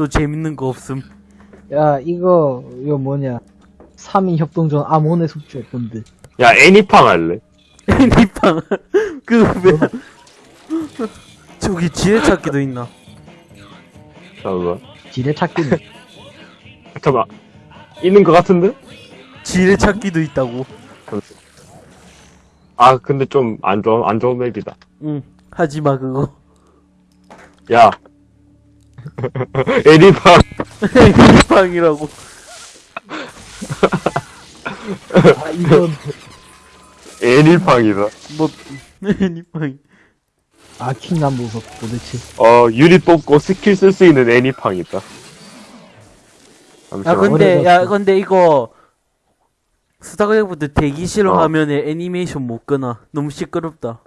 또 재밌는 거 없음. 야, 이거, 이거 뭐냐. 3인 협동전 아몬의 숙주였던데. 야, 애니팡 할래? 애니팡. 그, 왜. 저기 지뢰찾기도 있나? 잠깐만. 지뢰찾기는. 잠깐만. 있는 것 같은데? 지뢰찾기도 있다고. 아, 근데 좀 안 좋은, 안 좋은 맵이다. 응. 하지마, 그거. 야. 애니팡. 애니팡이라고. 아, 이건. 애니팡이다. 뭐, 애니팡이. 아, 킹남 보석, 도대체. 어, 유닛 뽑고 스킬 쓸 수 있는 애니팡이다. 야. 근데, 야. 근데 이거. 스타크래프트 대기실 어. 화면에 애니메이션 못 끄나. 너무 시끄럽다.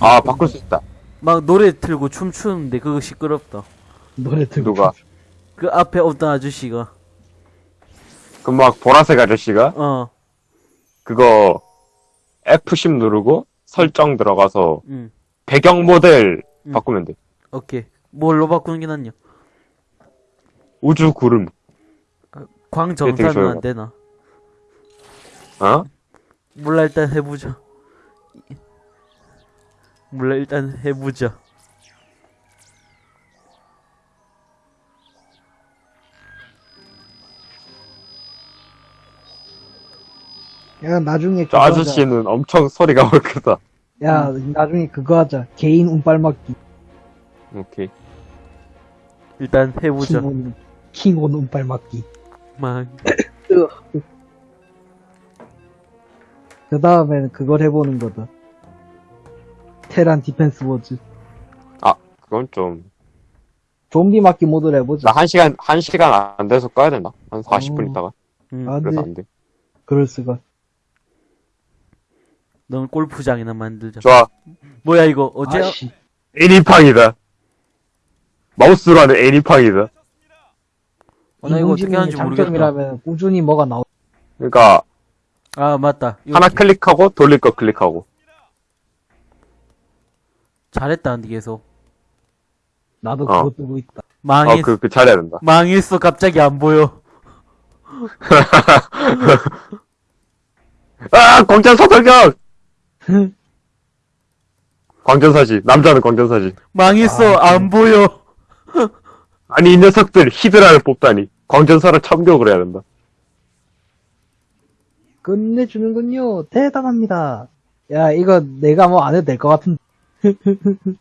아, 바꿀 수 있다. 막 노래 틀고 춤추는데 그거 시끄럽다. 노래 듣고. 누가? 그 앞에 어떤 아저씨가. 그럼 막 보라색 아저씨가 어, 그거 F10 누르고 설정 들어가서 응. 배경 모델 음. 바꾸면 돼. 오케이. 뭘로 바꾸는 게 낫냐? 우주 구름. 광정사는 좋아요. 안 되나? 어? 몰라, 일단 해보자. 몰라, 일단 해보자. 야, 나중에 저 아저씨는 엄청 소리가 크다. 하자. 야, 나중에 그거 하자. 개인 운빨맞기. 오케이. 일단 해보자. 킹온, 킹온 운빨맞기. 막, 그 다음에는 그걸 해보는 거다. 테란 디펜스 워즈. 그건 좀. 좀비 맞기 모드를 해보자. 나 한 시간, 한 시간 안 돼서 꺼야 된다. 한 40분 어. 있다가. 응. 아, 그래서 네. 안 돼. 그럴 수가. 넌 골프장이나 만들자. 좋아. 뭐야, 이거, 어제, 아씨. 애니팡이다. 마우스로 하는 애니팡이다. 어, 나 이거 어떻게 하는지 모르겠다. 장점이라면 꾸준히 뭐가 나오. 그러니까, 아, 맞다. 이거 하나 클릭하고 돌릴 거 클릭하고. 잘했다, 근데 계속. 나도 어. 그거 뜨고 있다. 망했, 어, 그, 그 잘해야 된다. 망했어, 갑자기 안 보여. 아! 광전사 돌격! 광전사지. 남자는 광전사지. 망했어, 아, 안 보여. 아니, 이 녀석들 히드라를 뽑다니. 광전사를 참교육을 해야 된다. 끝내주는군요. 대단합니다. 야, 이거 내가 뭐 안 해도 될 것 같은.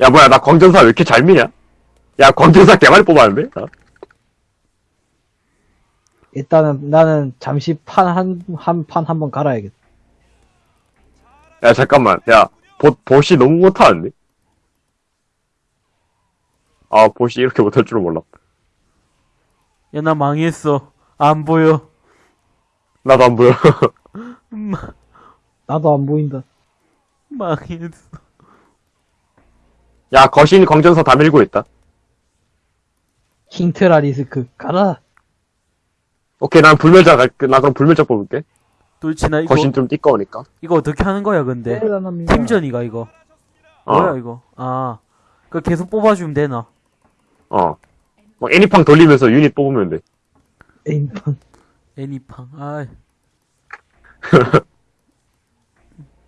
야, 뭐야, 나 광전사 왜 이렇게 잘 미냐? 야, 광전사 개많이 뽑았는데? 어? 일단은 나는 잠시 판 한, 한 판 한 번 갈아야겠다. 야, 잠깐만. 야, 보, 보시 너무 못하는데? 아, 보시 이렇게 못할 줄은 몰라. 야, 나 망했어. 안 보여. 나도 안 보여. 마, 나도 안 보인다. 망했어. 야, 거신 광전사 다 밀고 있다. 킹트라리스크 가라. 오케이, 난 불멸자 갈, 나 그럼 불멸자 뽑을게. 나 이거, 거신 좀 띠꺼우니까. 이거 어떻게 하는 거야, 근데? 대단합니다. 팀전이가, 이거. 어, 뭐야, 이거? 아. 그거 계속 뽑아주면 되나? 어. 뭐, 애니팡 돌리면서 유닛 뽑으면 돼. 에임판. 애니팡. 아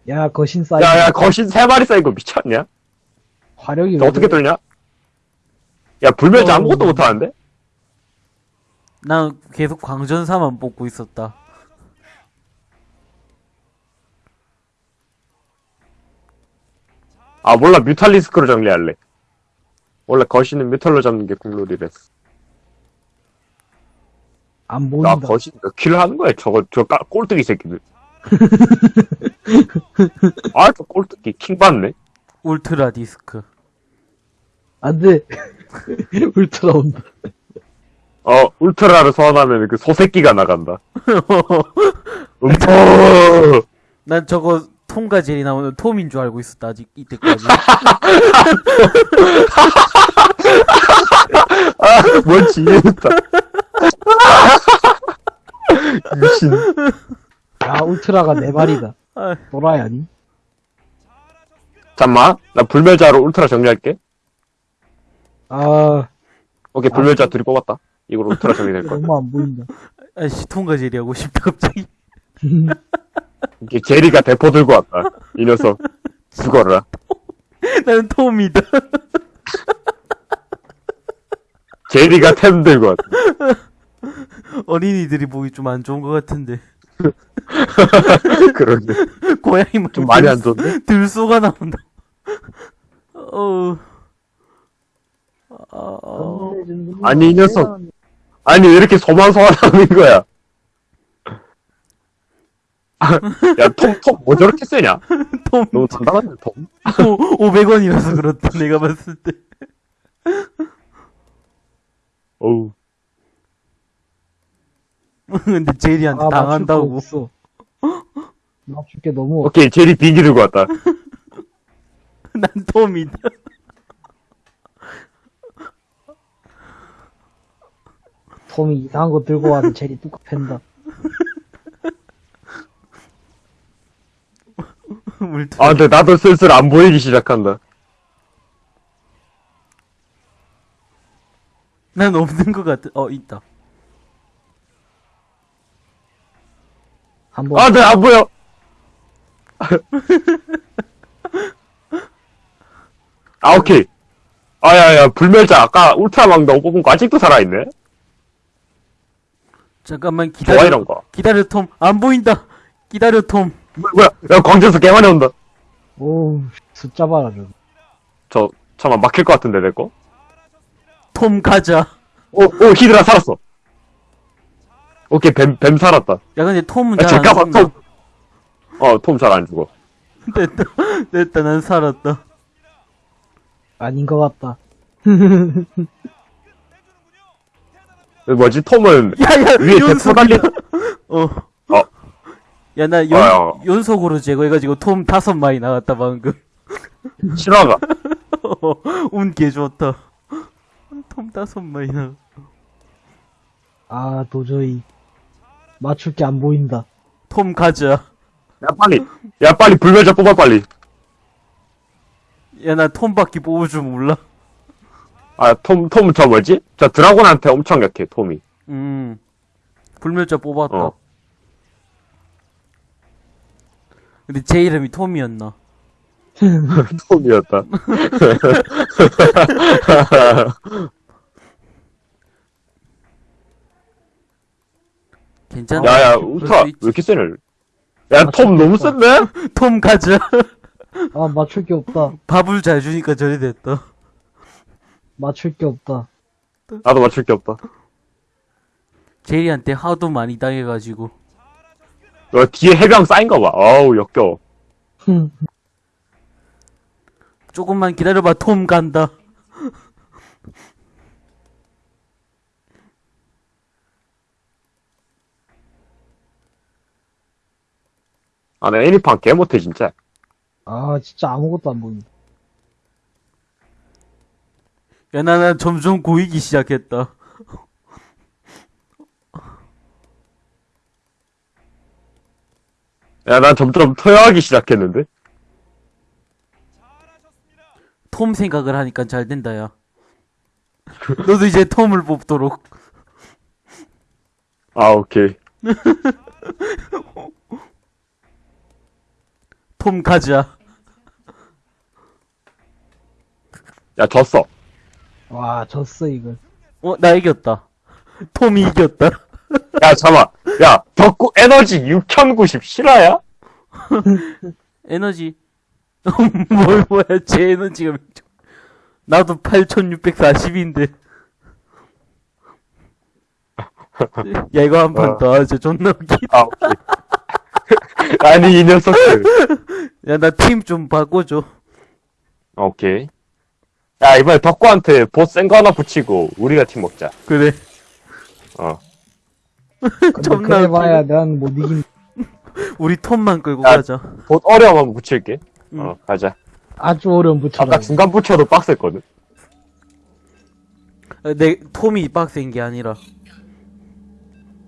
야, 거신 사이즈. 야, 야, 거신 세 마리 쌓인 거 미쳤냐? 화력이 너 어떻게? 돌냐? 야, 불멸자 어. 아무것도 못하는데? 난 계속 광전사만 뽑고 있었다. 아, 몰라, 뮤탈리스크로 정리할래. 원래 거신은 뮤탈로 잡는 게 국룰이랬어. 안나 보인다. 거신 몇 킬을 하는 거야, 저거, 저 까, 꼴뚜기 새끼들. 아, 저 꼴뚜기 킹 받네? 울트라 디스크. 안 돼. 울트라 온다. 어, 울트라를 소환하면 그 소새끼가 나간다. 음포! 난 저거 톰과 제리 나오는 톰인 줄 알고 있었다, 아직 이때까지. 아, 뭔지 이해했다. 미친. 야, 울트라가 네 마리다. 아, 도라이 아니? 잠만, 나 불멸자로 울트라 정리할게. 아, 오케이, 불멸자 둘이 뽑았다. 이거로 틀어 정리될 거야. 너무 안 보인다. 아씨, 통과 제리 하고 싶다, 갑자기. 이게 제리가 대포 들고 왔다. 이 녀석. 죽어라. 나는 톰이다. 제리가 템 들고 왔다. 어린이들이 보기 좀 안 좋은 것 같은데. 그러게. 고양이 뭐좀 많이 안 좋은데? 들쏘가 나온다. 어. 아, 어. 아니, 이 녀석. 아니, 왜 이렇게 소만소만하는 거야? 야, 톰, 톰, 뭐 저렇게 세냐? 톰 너무 단단한데, 톰? 500원이라서 그렇다 내가 봤을 때. 어우. 근데 제리한테 아, 당한다고. 없어. 맞출 게 너무. 오케이, 제리 비기 들고 왔다. 난 톰이다. 톰이 이상한 거 들고 와서 제리 뚝 팬다. 물투. 아, 근데 나도 슬슬 안 보이기 시작한다. 난 없는 것 같아. 어 있다. 한 번 아, 네, 안 보여! 아, 오케이. 아, 야, 야, 불멸자, 아까 울트라망다고 뽑은 거 아직도 살아있네? 잠깐만 좋아, 기다려. 이런 거. 기다려 톰. 안 보인다. 기다려 톰. 뭐, 뭐야, 야, 광전수 개 많이 온다. 오 숫자 봐라 저. 저, 잠깐만, 막힐 것 같은데, 내 거? 톰 가자. 오, 오, 히드라 살았어. 오케이, 뱀, 뱀 살았다. 야 근데 톰은 야, 잘안 잠깐만, 죽나? 톰. 어, 톰 잘 안 죽어. 됐다. 됐다. 난 살았다. 아닌 것 같다. 뭐지, 톰은 야야 위에 대포 달린, 어. 어. 야, 나 연, 어. 연속으로 제거해가지고 톰 다섯 마리 나갔다, 방금. 신화가. 운개 좋다. 톰 다섯 마리 나. 아 도저히 맞출 게 안 보인다. 톰 가자. 야, 빨리. 야, 빨리 불멸자 뽑아, 빨리. 야, 나 톰밖에 뽑을 줄 몰라. 아, 톰, 톰, 저 뭐지? 저 드라곤한테 엄청 약해, 톰이. 음. 불멸자 뽑았다. 어. 근데 제 이름이 톰이었나? 톰이었다. 괜찮아. 야, 야, 수 왜. 이렇게 세네? 야, 톰 너무 센데? 톰 가자. 아 맞출 게 없다. 밥을 잘 주니까 저리 됐다. 맞출 게 없다. 나도 맞출 게 없다. 제리한테 하도 많이 당해가지고. 어, 뒤에 해병 쌓인 거 봐. 어우, 역겨워. 조금만 기다려봐, 톰 간다. 아, 나 애니판 개 못해, 진짜. 아 진짜 아무것도 안 보인다. 야, 나, 나 점점 고이기 시작했다. 야, 난 점점 토요하기 시작했는데? 톰 생각을 하니까 잘 된다, 야. 너도 이제 톰을 뽑도록. 아, 오케이. 톰 가자. 야, 졌어. 와 졌어 이걸. 어, 나 이겼다. 톰이 이겼다. 야, 잠깐만. 야, 덕구 에너지 6090 실화야? 에너지. 뭘, 뭐야, 제 에너지가 몇 점. 나도 8640인데. 야, 이거 한판 어. 더 하자. 존나 웃기. 아, 오케이. 아니, 이 녀석들. 야, 나 팀 좀 바꿔줘. 오케이. 야, 이번에 덕구한테 보스 센거 하나 붙이고, 우리가 팀 먹자. 그래. 어. 근데 존나 그래 웃기네. 봐야 난 못 이긴. 우리 톰만 끌고 야. 가자. 보스 어려움 한번 붙일게. 응. 어, 가자. 아주 어려운 부처럼. 아까 중간 붙여도 빡셌거든. 아, 내 톰이 빡센 게 아니라.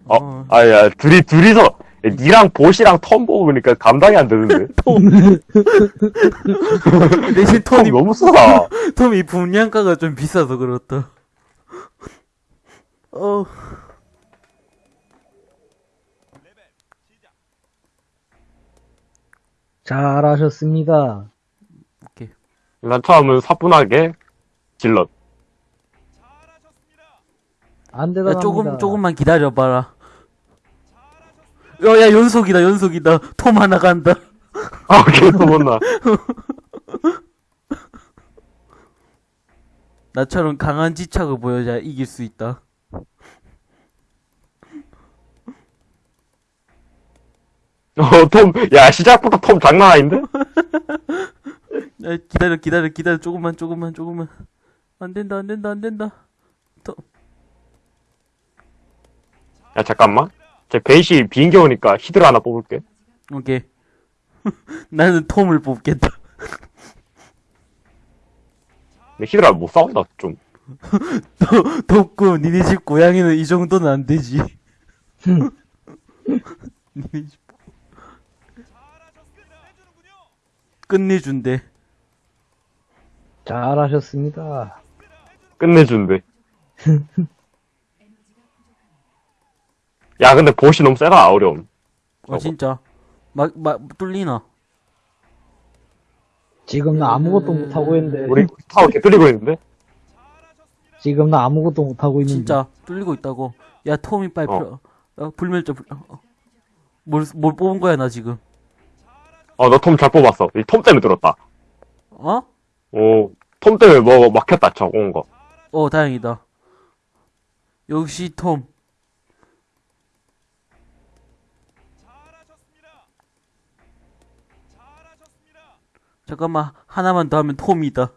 어, 아, 야, 둘이, 둘이서, 니랑 보시랑 텀 뽑으니까 감당이 안 되는데. 대신 텀 톰이, 너무 싸다. 톰이 분량가가 좀 비싸서 그렇다. 어, 잘하셨습니다. 오케이. 난 처음은 사뿐하게 질럿. 안 야, 되다. 조금, 조금만 기다려봐라. 야, 야, 연속이다, 연속이다. 톰 하나 간다. 아, 계속 못나. 나처럼 강한 지착을 보여줘야 이길 수 있다. 어, 톰, 야, 시작부터 톰 장난 아닌데? 야, 기다려, 기다려, 기다려. 조금만, 조금만, 조금만. 안 된다, 안 된다, 안 된다. 톰. 야, 잠깐만. 제 베이시 비행기 오니까 히드라 하나 뽑을게. 오케이. 나는 톰을 뽑겠다. 근데 히드라 못 싸운다, 좀. 도, 덥고, 니네 집 고양이는 이 정도는 안 되지. 니네 집. 끝내준대. 잘하셨습니다. 끝내준대. 야, 근데 보시 너무 세다, 어려움. 어, 진짜. 막, 막, 뚫리나. 지금 나 아무것도 못하고 있는데. 우리 타워 개 뚫리고 있는데? 지금 나 아무것도 못하고 있는데. 진짜, 뚫리고 있다고. 야, 톰이 빨리, 어. 풀어. 어, 불멸자, 불, 어, 어. 뭘, 뭘 뽑은 거야, 나 지금. 어, 너 톰 잘 뽑았어. 이 톰 때문에 들었다. 어? 오, 톰 때문에 뭐 막혔다, 저거 온 거. 어, 다행이다. 역시 톰. 잠깐만, 하나만 더 하면 톰이다.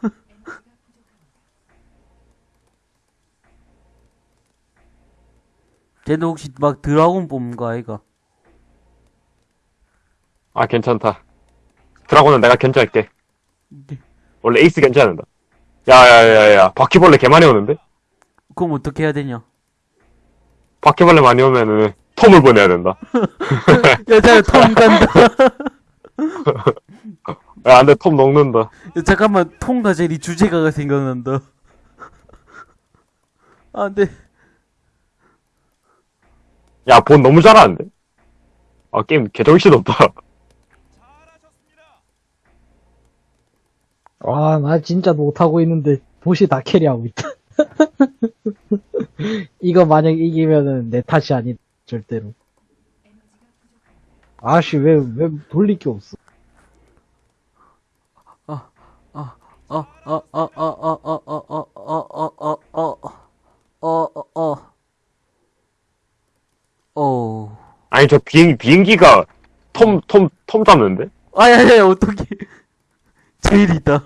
쟤는 혹시 막 드라곤 뽑은 거 아이가? 아, 괜찮다. 드라곤은 내가 견제할게. 네. 원래 에이스 견제하는다. 야, 야, 야, 야, 바퀴벌레 개 많이 오는데? 그럼 어떻게 해야 되냐? 바퀴벌레 많이 오면은 톰을 보내야 된다. 야, 자, 톰 간다. 야, 안 돼, 톰 녹는다. 야, 잠깐만, 톰과 제리 주제가가 생각난다. 안 돼. 야, 본 너무 잘하는데? 아, 게임 개정신 없다. 와, 나 진짜 못하고 있는데, 보시 다 캐리하고 있다. 이거 만약 이기면은 내 탓이 아니, 절대로. 아씨, 왜, 왜 돌릴 게 없어. 어, 어, 어, 어, 어, 어, 어, 어, 어, 어, 어, 어, 어, 어, 어. 아니, 저 비행, 비행기가 톰, 톰, 톰 잡는데? 아, 야, 야, 어떡해. 제일이다.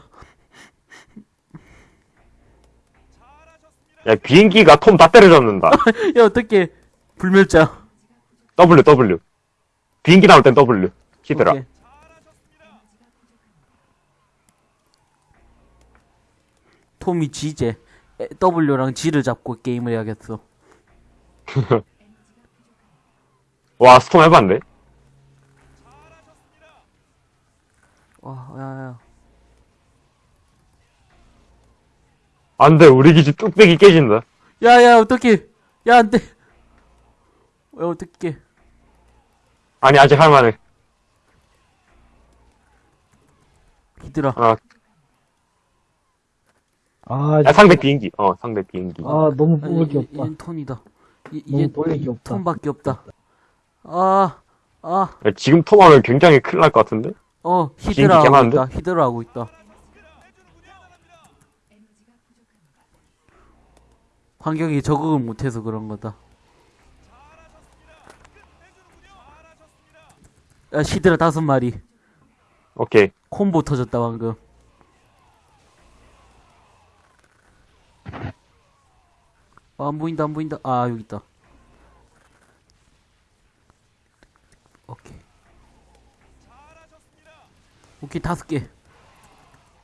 야, 비행기가 톰 다 때려잡는다. 야, 어떡해. 불멸자. W, W. 비행기 나올 땐 W. 히드라. 오케이. 톰이 G제. 에, W랑 G를 잡고 게임을 해야겠어. 와, 스톰 해봤네? 와, 야, 야. 안 돼, 우리 기지 뚝배기 깨진다. 야, 야, 어떡해. 야, 안 돼. 야, 어떡해. 아니, 아직 할만해. 히드라. 아, 아, 야, 상대 비행기. 어, 상대 비행기. 아, 너무 아, 뽑을 게 이- 없다. 이젠 톤이다. 게 없다. 톤밖에 없다. 아, 아, 야, 지금 톰 하면 굉장히 큰일 날 것 같은데? 어, 히드라 하고? 있다. 히드라 하고 있다. 환경에 적응을 못해서 그런 거다. 야, 히드라 다섯 마리. 오케이. 콤보 터졌다, 방금. 아, 안 보인다, 안 보인다. 아, 여기 있다. 오케이. 오케이, 다섯 개.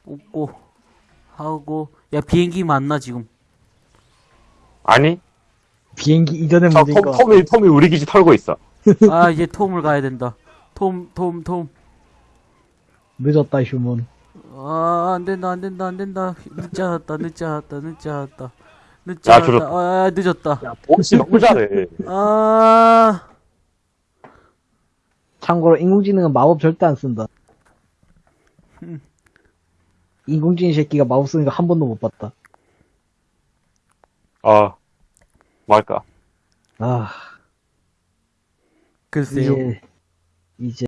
뽑고, 하고. 야, 비행기 맞나, 지금? 아니, 비행기 이전에 저 문제인 톰. 톰이, 톰이 우리 기지 털고 있어. 아, 이제 톰을 가야 된다. 톰, 톰, 톰. 늦었다, 휴먼. 아, 안 된다, 안 된다, 안 된다. 늦지 않았다, 늦지 않았다, 늦지 않았다. 늦지 야, 않았다. 줄었다. 아, 늦었다. 야, 보스 너무 잘해. 아, 참고로 인공지능은 마법 절대 안 쓴다. 인공지능 새끼가 마법 쓰는 거 한 번도 못 봤다. 아, 뭐 할까? 아, 글쎄요. 이제, 이제,